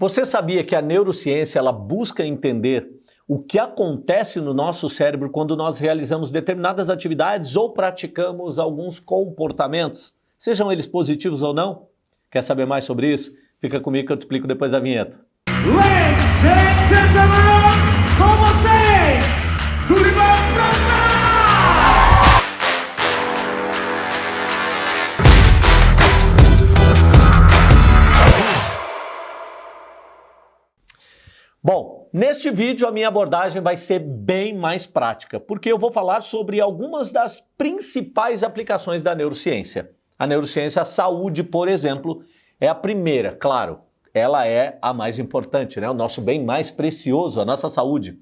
Você sabia que a neurociência ela busca entender o que acontece no nosso cérebro quando nós realizamos determinadas atividades ou praticamos alguns comportamentos, sejam eles positivos ou não? Quer saber mais sobre isso? Fica comigo que eu te explico depois da vinheta. Ladies and gentlemen, com vocês, Bom, neste vídeo a minha abordagem vai ser bem mais prática, porque eu vou falar sobre algumas das principais aplicações da neurociência. A neurociência, a saúde, por exemplo, é a primeira, claro, ela é a mais importante, né? o nosso bem mais precioso, a nossa saúde.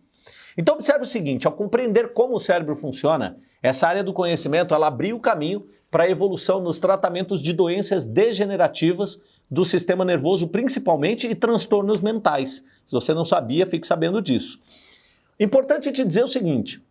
Então observe o seguinte, ao compreender como o cérebro funciona, essa área do conhecimento ela abriu o caminho para a evolução nos tratamentos de doenças degenerativas do sistema nervoso principalmente e transtornos mentais. Se você não sabia, fique sabendo disso. Importante te dizer o seguinte,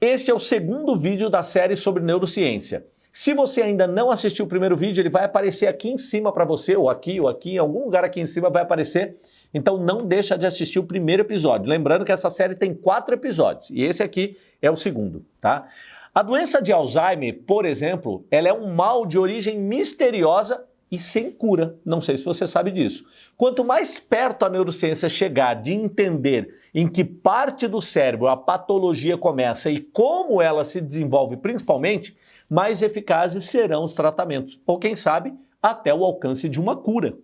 este é o segundo vídeo da série sobre neurociência. Se você ainda não assistiu o primeiro vídeo, ele vai aparecer aqui em cima para você, ou aqui, ou aqui, em algum lugar aqui em cima vai aparecer. Então não deixa de assistir o primeiro episódio. Lembrando que essa série tem quatro episódios, e esse aqui é o segundo, tá? A doença de Alzheimer, por exemplo, ela é um mal de origem misteriosa e sem cura. Não sei se você sabe disso. Quanto mais perto a neurociência chegar de entender em que parte do cérebro a patologia começa e como ela se desenvolve principalmente, mais eficazes serão os tratamentos. Ou quem sabe, até o alcance de uma cura.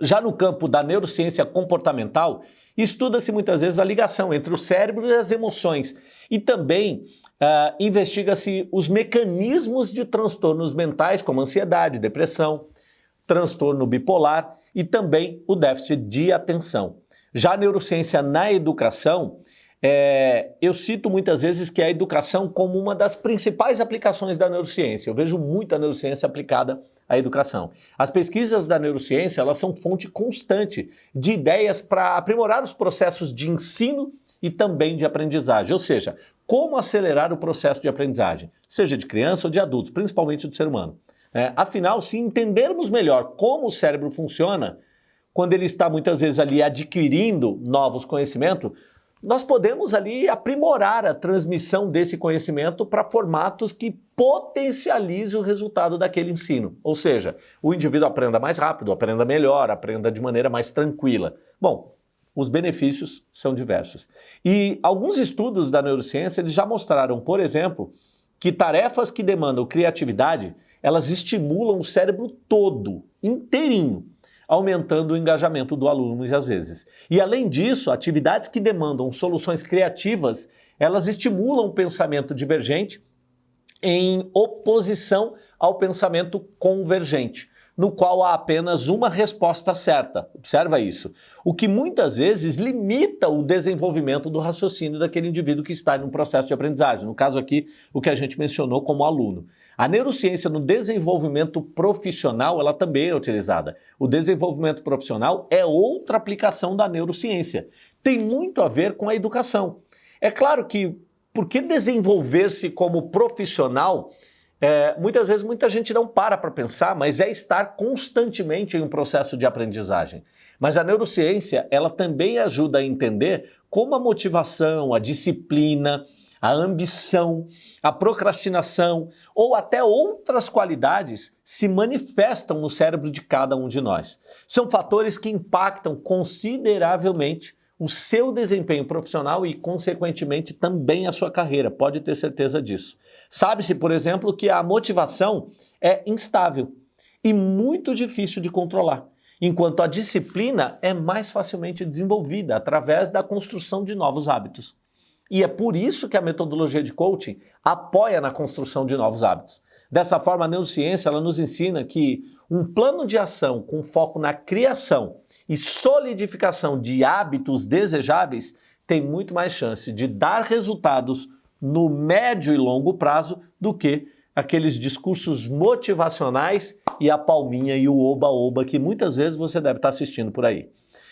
Já no campo da neurociência comportamental, estuda-se muitas vezes a ligação entre o cérebro e as emoções e também uh, investiga-se os mecanismos de transtornos mentais como ansiedade, depressão, transtorno bipolar e também o déficit de atenção. Já a neurociência na educação, é, eu cito muitas vezes que a educação como uma das principais aplicações da neurociência. Eu vejo muita neurociência aplicada à educação. As pesquisas da neurociência elas são fonte constante de ideias para aprimorar os processos de ensino e também de aprendizagem, ou seja, como acelerar o processo de aprendizagem, seja de criança ou de adultos, principalmente do ser humano. É, afinal, se entendermos melhor como o cérebro funciona, quando ele está muitas vezes ali adquirindo novos conhecimentos, nós podemos ali aprimorar a transmissão desse conhecimento para formatos que potencializem o resultado daquele ensino. Ou seja, o indivíduo aprenda mais rápido, aprenda melhor, aprenda de maneira mais tranquila. Bom, os benefícios são diversos. E alguns estudos da neurociência eles já mostraram, por exemplo, que tarefas que demandam criatividade, elas estimulam o cérebro todo, inteirinho, aumentando o engajamento do aluno muitas vezes. E além disso, atividades que demandam soluções criativas, elas estimulam o pensamento divergente em oposição ao pensamento convergente no qual há apenas uma resposta certa. Observa isso. O que muitas vezes limita o desenvolvimento do raciocínio daquele indivíduo que está em um processo de aprendizagem. No caso aqui, o que a gente mencionou como aluno. A neurociência no desenvolvimento profissional, ela também é utilizada. O desenvolvimento profissional é outra aplicação da neurociência. Tem muito a ver com a educação. É claro que, por que desenvolver-se como profissional é, muitas vezes muita gente não para para pensar, mas é estar constantemente em um processo de aprendizagem. Mas a neurociência, ela também ajuda a entender como a motivação, a disciplina, a ambição, a procrastinação ou até outras qualidades se manifestam no cérebro de cada um de nós. São fatores que impactam consideravelmente o seu desempenho profissional e, consequentemente, também a sua carreira. Pode ter certeza disso. Sabe-se, por exemplo, que a motivação é instável e muito difícil de controlar, enquanto a disciplina é mais facilmente desenvolvida através da construção de novos hábitos. E é por isso que a metodologia de coaching apoia na construção de novos hábitos. Dessa forma, a neurociência ela nos ensina que um plano de ação com foco na criação e solidificação de hábitos desejáveis tem muito mais chance de dar resultados no médio e longo prazo do que aqueles discursos motivacionais e a palminha e o oba-oba que muitas vezes você deve estar assistindo por aí.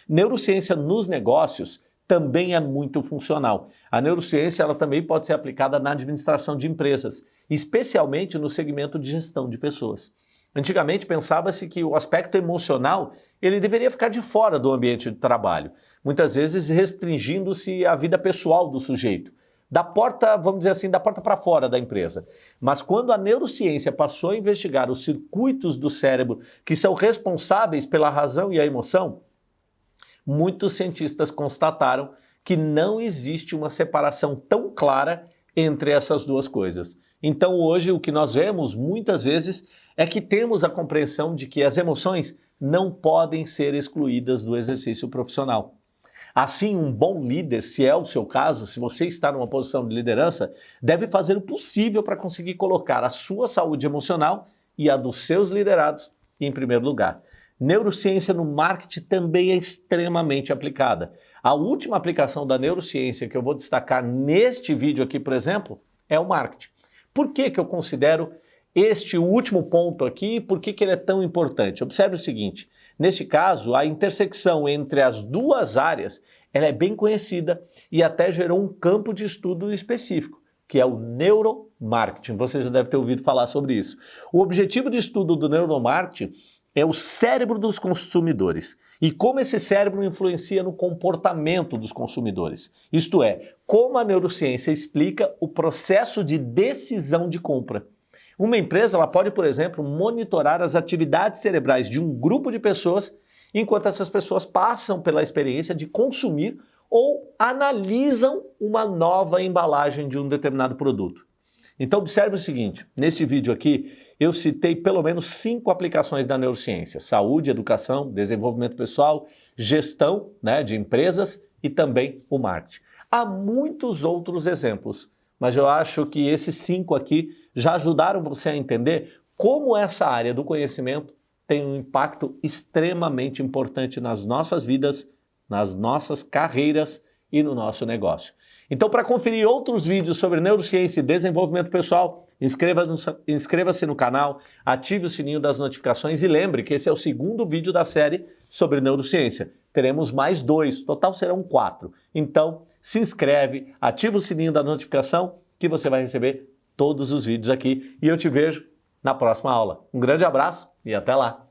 Neurociência nos negócios também é muito funcional. A neurociência ela também pode ser aplicada na administração de empresas, especialmente no segmento de gestão de pessoas. Antigamente pensava-se que o aspecto emocional ele deveria ficar de fora do ambiente de trabalho, muitas vezes restringindo-se à vida pessoal do sujeito, da porta, vamos dizer assim, da porta para fora da empresa. Mas quando a neurociência passou a investigar os circuitos do cérebro que são responsáveis pela razão e a emoção, muitos cientistas constataram que não existe uma separação tão clara entre essas duas coisas. Então hoje o que nós vemos muitas vezes é que temos a compreensão de que as emoções não podem ser excluídas do exercício profissional. Assim, um bom líder, se é o seu caso, se você está numa posição de liderança, deve fazer o possível para conseguir colocar a sua saúde emocional e a dos seus liderados em primeiro lugar. Neurociência no marketing também é extremamente aplicada. A última aplicação da neurociência que eu vou destacar neste vídeo aqui, por exemplo, é o marketing. Por que, que eu considero este último ponto aqui, por que, que ele é tão importante? Observe o seguinte, neste caso, a intersecção entre as duas áreas ela é bem conhecida e até gerou um campo de estudo específico, que é o neuromarketing. Você já deve ter ouvido falar sobre isso. O objetivo de estudo do neuromarketing é o cérebro dos consumidores e como esse cérebro influencia no comportamento dos consumidores. Isto é, como a neurociência explica o processo de decisão de compra. Uma empresa ela pode, por exemplo, monitorar as atividades cerebrais de um grupo de pessoas enquanto essas pessoas passam pela experiência de consumir ou analisam uma nova embalagem de um determinado produto. Então observe o seguinte, neste vídeo aqui eu citei pelo menos cinco aplicações da neurociência, saúde, educação, desenvolvimento pessoal, gestão né, de empresas e também o marketing. Há muitos outros exemplos, mas eu acho que esses cinco aqui já ajudaram você a entender como essa área do conhecimento tem um impacto extremamente importante nas nossas vidas, nas nossas carreiras e no nosso negócio. Então, para conferir outros vídeos sobre neurociência e desenvolvimento pessoal, inscreva-se inscreva no canal, ative o sininho das notificações e lembre que esse é o segundo vídeo da série sobre neurociência. Teremos mais dois, total serão quatro. Então, se inscreve, ativa o sininho da notificação que você vai receber todos os vídeos aqui e eu te vejo na próxima aula. Um grande abraço e até lá!